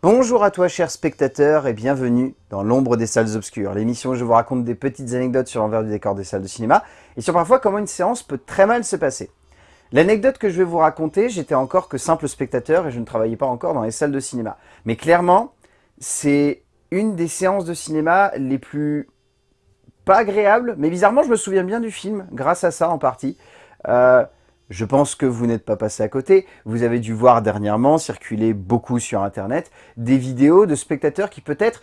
Bonjour à toi cher spectateur et bienvenue dans l'ombre des salles obscures, l'émission où je vous raconte des petites anecdotes sur l'envers du décor des salles de cinéma et sur parfois comment une séance peut très mal se passer. L'anecdote que je vais vous raconter, j'étais encore que simple spectateur et je ne travaillais pas encore dans les salles de cinéma. Mais clairement, c'est une des séances de cinéma les plus pas agréables, mais bizarrement je me souviens bien du film, grâce à ça en partie. Euh, je pense que vous n'êtes pas passé à côté. Vous avez dû voir dernièrement circuler beaucoup sur Internet des vidéos de spectateurs qui peut-être,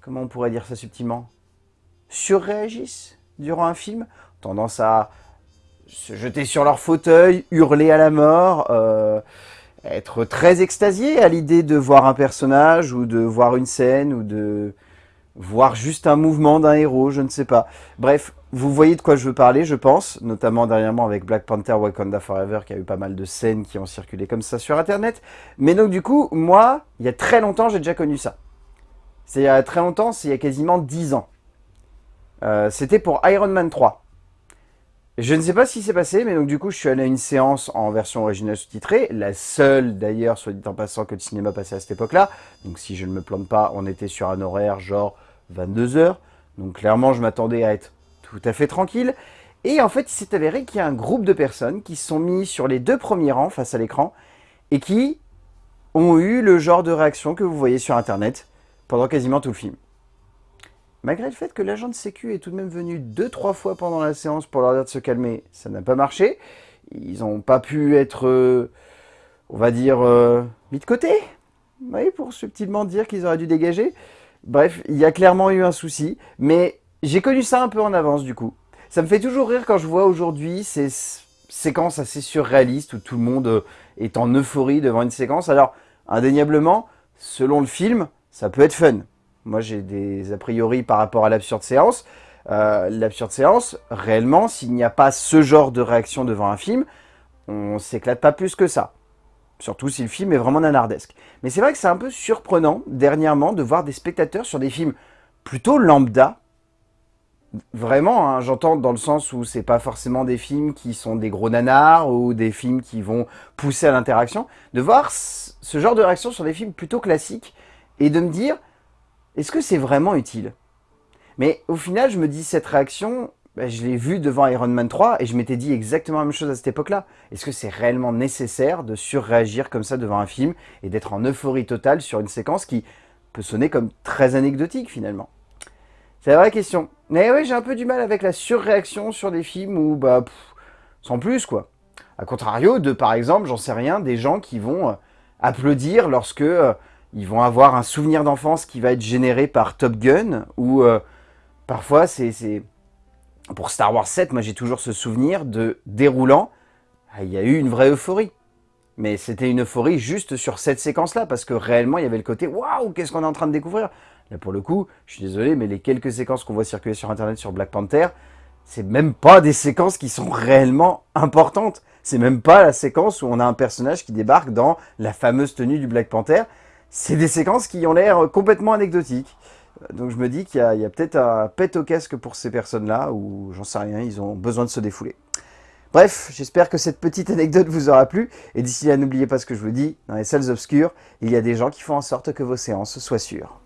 comment on pourrait dire ça subtilement, surréagissent durant un film, tendance à se jeter sur leur fauteuil, hurler à la mort, euh, être très extasié à l'idée de voir un personnage ou de voir une scène ou de voir juste un mouvement d'un héros, je ne sais pas. Bref, vous voyez de quoi je veux parler, je pense, notamment dernièrement avec Black Panther Wakanda Forever, qui a eu pas mal de scènes qui ont circulé comme ça sur Internet. Mais donc du coup, moi, il y a très longtemps, j'ai déjà connu ça. C'est il y a très longtemps, c'est il y a quasiment 10 ans. Euh, c'était pour Iron Man 3. Je ne sais pas ce qui s'est passé, mais donc du coup, je suis allé à une séance en version originale sous-titrée, la seule d'ailleurs, soit dit en passant, que le cinéma passait à cette époque-là. Donc si je ne me plante pas, on était sur un horaire genre 22h. Donc clairement, je m'attendais à être tout à fait tranquille. Et en fait, il s'est avéré qu'il y a un groupe de personnes qui se sont mis sur les deux premiers rangs face à l'écran et qui ont eu le genre de réaction que vous voyez sur Internet pendant quasiment tout le film. Malgré le fait que l'agent de sécu est tout de même venu deux, trois fois pendant la séance pour leur dire de se calmer, ça n'a pas marché. Ils n'ont pas pu être, euh, on va dire, euh, mis de côté. Oui, pour subtilement dire qu'ils auraient dû dégager. Bref, il y a clairement eu un souci, mais j'ai connu ça un peu en avance du coup. Ça me fait toujours rire quand je vois aujourd'hui ces séquences assez surréalistes où tout le monde euh, est en euphorie devant une séquence. Alors, indéniablement, selon le film, ça peut être fun. Moi, j'ai des a priori par rapport à l'absurde séance. Euh, l'absurde séance, réellement, s'il n'y a pas ce genre de réaction devant un film, on s'éclate pas plus que ça. Surtout si le film est vraiment nanardesque. Mais c'est vrai que c'est un peu surprenant, dernièrement, de voir des spectateurs sur des films plutôt lambda. Vraiment, hein, j'entends dans le sens où c'est pas forcément des films qui sont des gros nanars ou des films qui vont pousser à l'interaction. De voir ce genre de réaction sur des films plutôt classiques et de me dire, est-ce que c'est vraiment utile? Mais au final, je me dis, cette réaction, bah, je l'ai vu devant Iron Man 3 et je m'étais dit exactement la même chose à cette époque-là. Est-ce que c'est réellement nécessaire de surréagir comme ça devant un film et d'être en euphorie totale sur une séquence qui peut sonner comme très anecdotique finalement? C'est la vraie question. Mais oui, j'ai un peu du mal avec la surréaction sur des films où, bah, sans plus quoi. A contrario de, par exemple, j'en sais rien, des gens qui vont euh, applaudir lorsque euh, ils vont avoir un souvenir d'enfance qui va être généré par Top Gun, ou euh, parfois c'est pour Star Wars 7, moi j'ai toujours ce souvenir de déroulant, ah, il y a eu une vraie euphorie. Mais c'était une euphorie juste sur cette séquence-là, parce que réellement il y avait le côté « Waouh, qu'est-ce qu'on est en train de découvrir ?» Là pour le coup, je suis désolé, mais les quelques séquences qu'on voit circuler sur internet sur Black Panther, c'est même pas des séquences qui sont réellement importantes. C'est même pas la séquence où on a un personnage qui débarque dans la fameuse tenue du Black Panther. C'est des séquences qui ont l'air complètement anecdotiques. Donc je me dis qu'il y a, peut-être un pet au casque pour ces personnes-là, ou j'en sais rien, ils ont besoin de se défouler. Bref, j'espère que cette petite anecdote vous aura plu, et d'ici là, n'oubliez pas ce que je vous dis, dans les salles obscures, il y a des gens qui font en sorte que vos séances soient sûres.